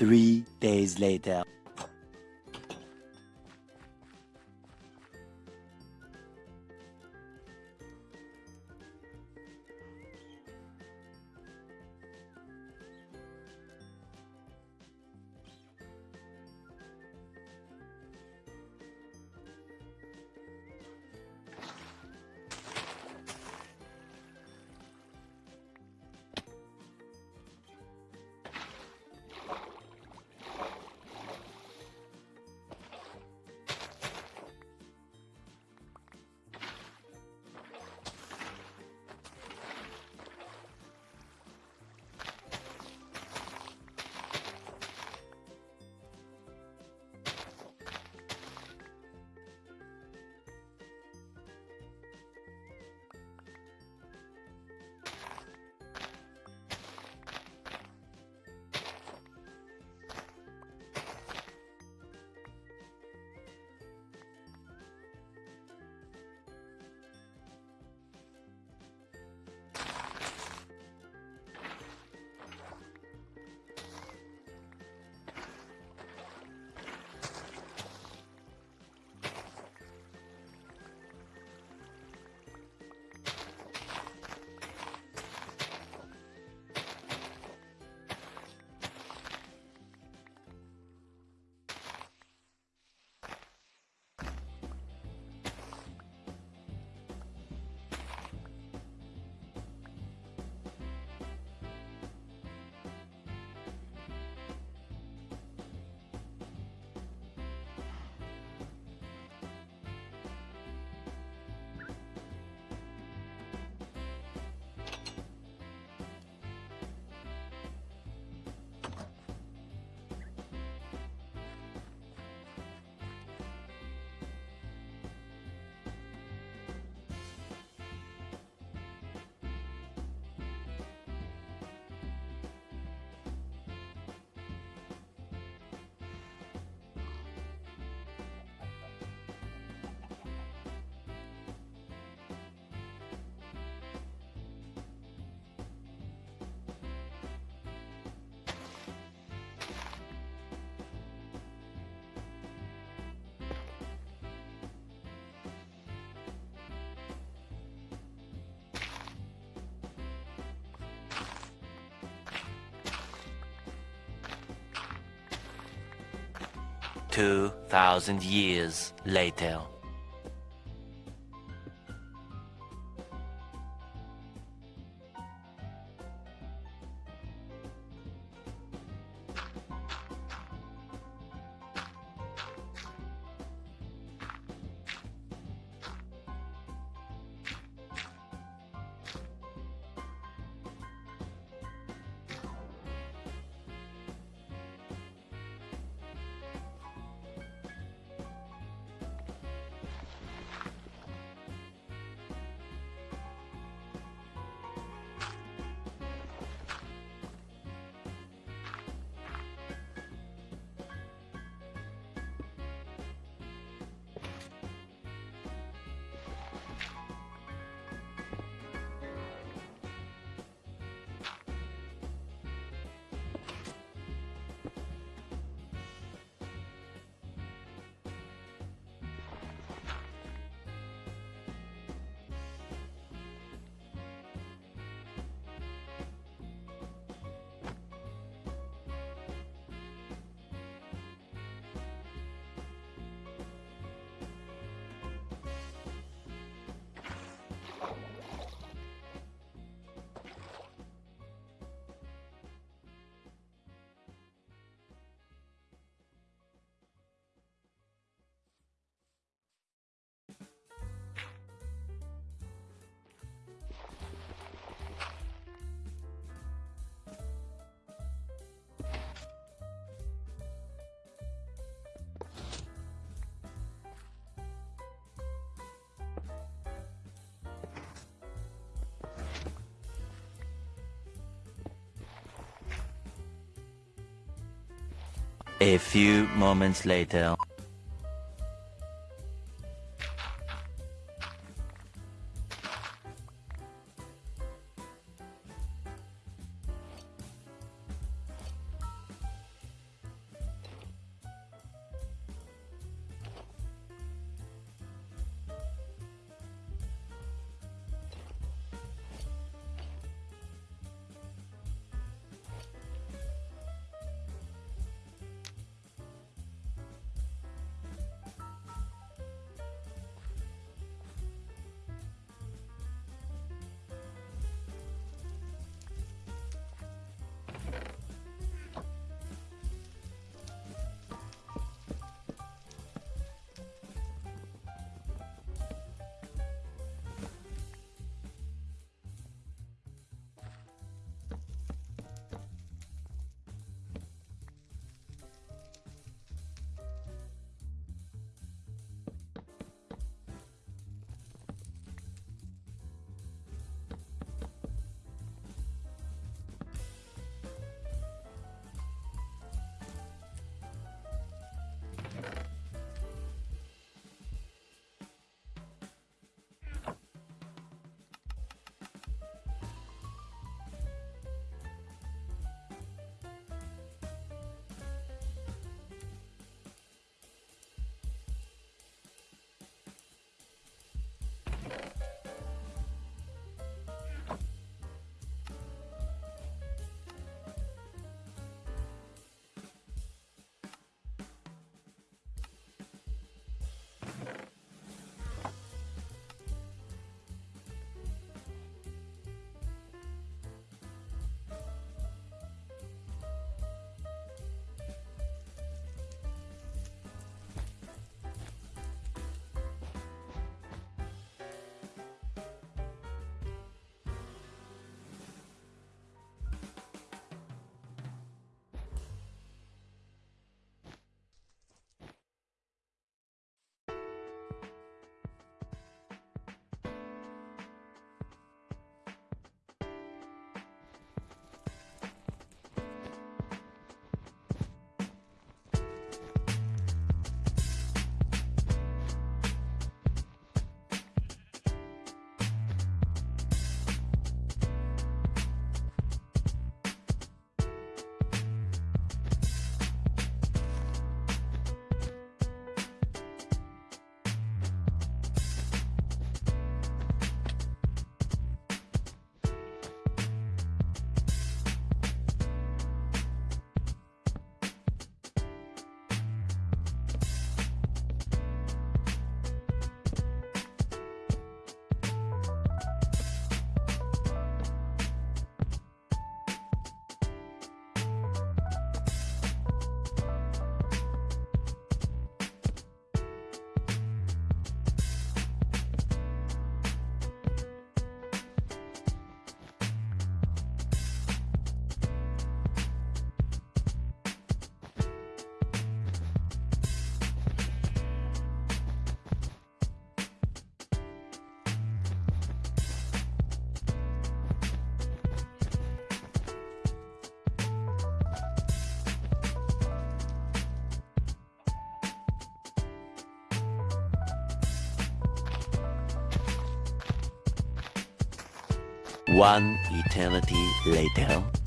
Three days later. Two thousand years later. A few moments later. One eternity later.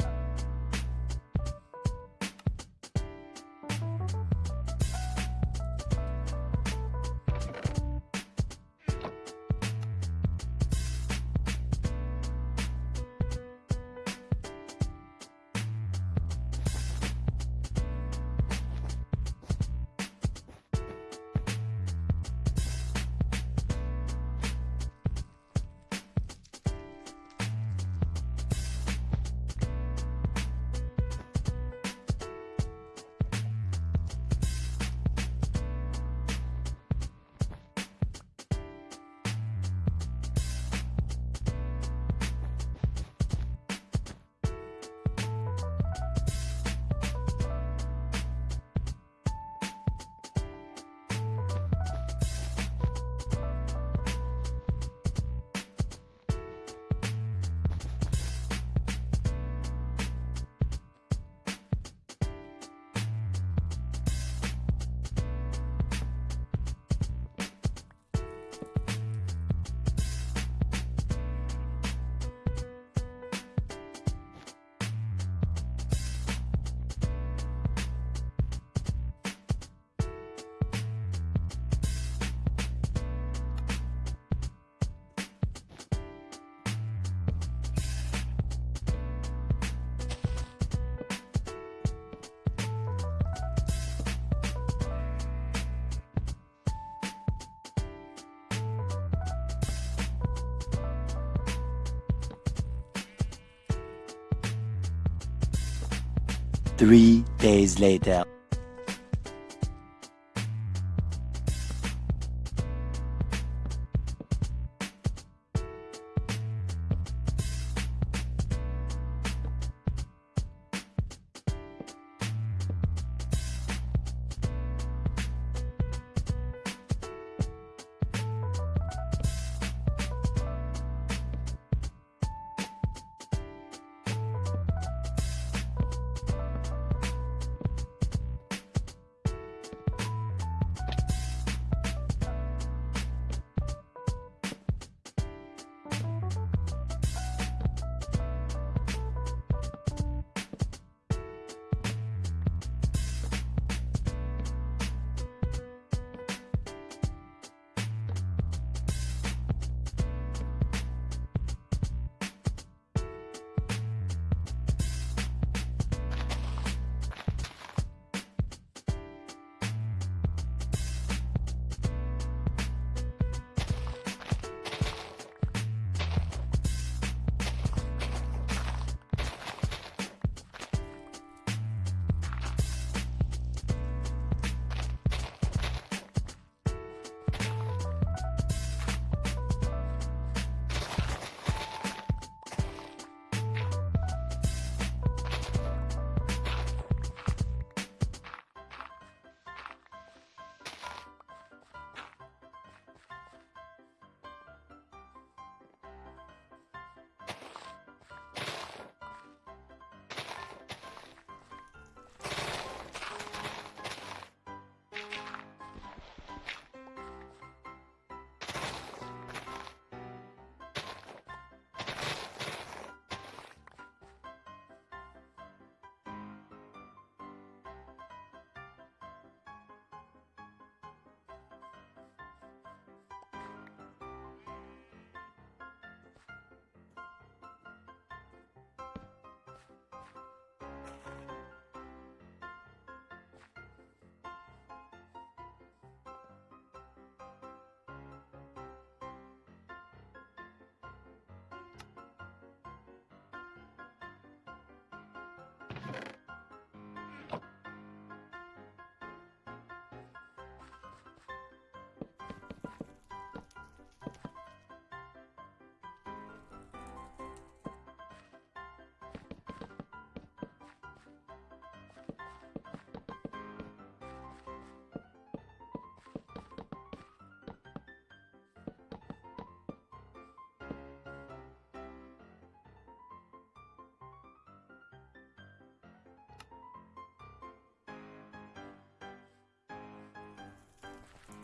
Three days later.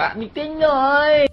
bạn bị tinh rồi.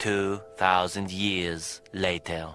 Two thousand years later.